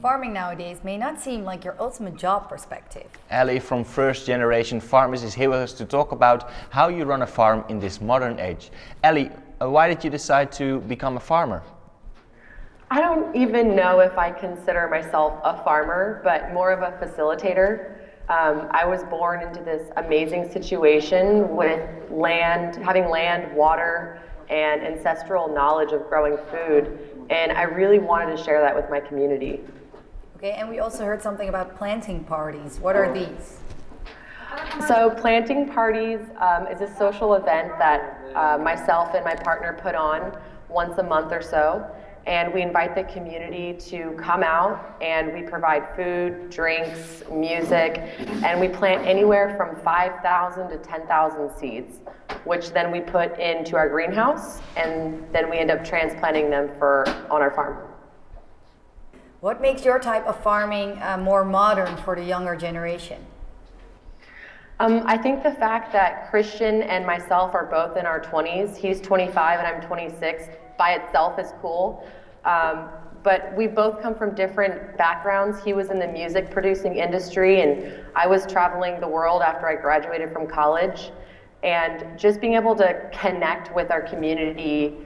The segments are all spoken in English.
Farming nowadays may not seem like your ultimate job perspective. Ellie from First Generation Farmers is here with us to talk about how you run a farm in this modern age. Ellie, uh, why did you decide to become a farmer? I don't even know if I consider myself a farmer, but more of a facilitator. Um, I was born into this amazing situation with land, having land, water, and ancestral knowledge of growing food, and I really wanted to share that with my community. Okay, and we also heard something about planting parties. What are these? So planting parties um, is a social event that uh, myself and my partner put on once a month or so and we invite the community to come out and we provide food, drinks, music, and we plant anywhere from 5,000 to 10,000 seeds, which then we put into our greenhouse and then we end up transplanting them for on our farm. What makes your type of farming uh, more modern for the younger generation? Um, I think the fact that Christian and myself are both in our 20s, he's 25 and I'm 26, by itself is cool. Um, but we both come from different backgrounds. He was in the music producing industry, and I was traveling the world after I graduated from college. And just being able to connect with our community,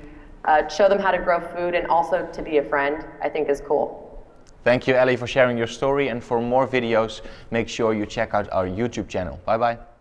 uh, show them how to grow food, and also to be a friend, I think is cool. Thank you, Ellie, for sharing your story. And for more videos, make sure you check out our YouTube channel. Bye-bye.